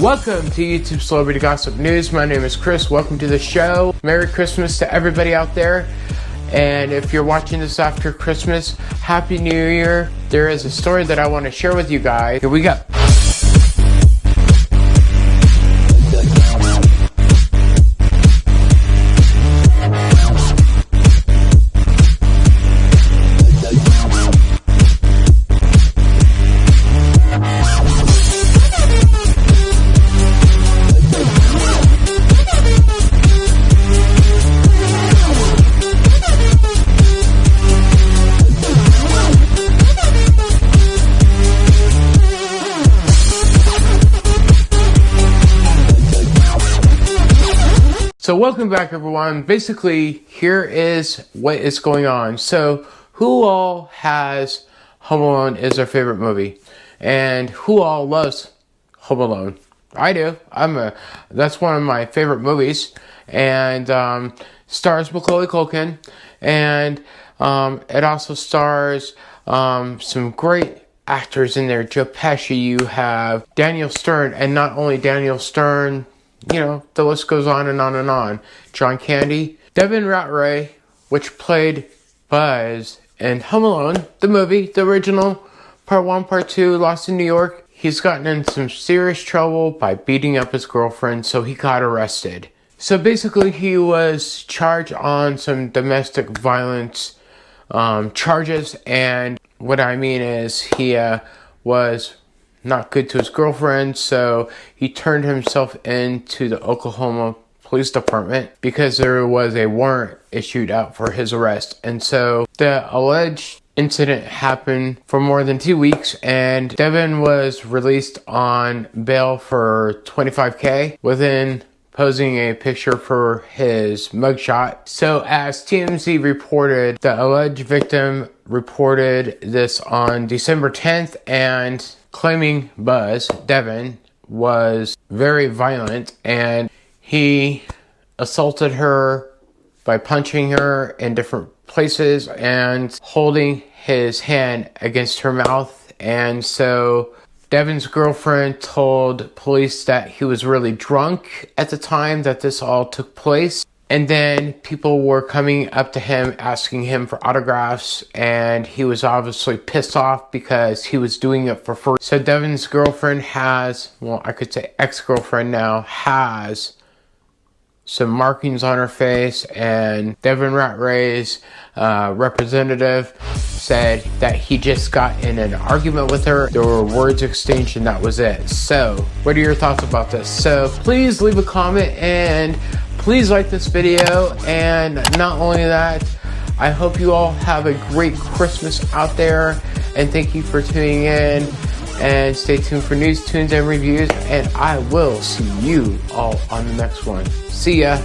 Welcome to YouTube Celebrity Gossip News. My name is Chris. Welcome to the show. Merry Christmas to everybody out there. And if you're watching this after Christmas, Happy New Year. There is a story that I want to share with you guys. Here we go. So welcome back everyone. Basically, here is what is going on. So who all has Home Alone is their favorite movie? And who all loves Home Alone? I do. I'm a that's one of my favorite movies. And um, stars Macaulay Culkin and um, it also stars um, some great actors in there. Joe Pesci, you have Daniel Stern, and not only Daniel Stern, you know, the list goes on and on and on. John Candy, Devin Ratray, which played Buzz in Home Alone, the movie, the original, part one, part two, Lost in New York. He's gotten in some serious trouble by beating up his girlfriend, so he got arrested. So basically, he was charged on some domestic violence um, charges, and what I mean is he uh, was not good to his girlfriend, so he turned himself into the Oklahoma Police Department because there was a warrant issued out for his arrest. And so the alleged incident happened for more than two weeks and Devin was released on bail for 25k within posing a picture for his mugshot. So as TMZ reported, the alleged victim reported this on December 10th and claiming Buzz, Devin, was very violent and he assaulted her by punching her in different places and holding his hand against her mouth. And so Devin's girlfriend told police that he was really drunk at the time that this all took place. And then people were coming up to him asking him for autographs, and he was obviously pissed off because he was doing it for free. So Devin's girlfriend has, well, I could say ex girlfriend now, has some markings on her face, and Devin Ratray's uh, representative said that he just got in an argument with her. There were words exchanged, and that was it. So, what are your thoughts about this? So, please leave a comment and please like this video. And not only that, I hope you all have a great Christmas out there. And thank you for tuning in. And stay tuned for news, tunes, and reviews. And I will see you all on the next one. See ya.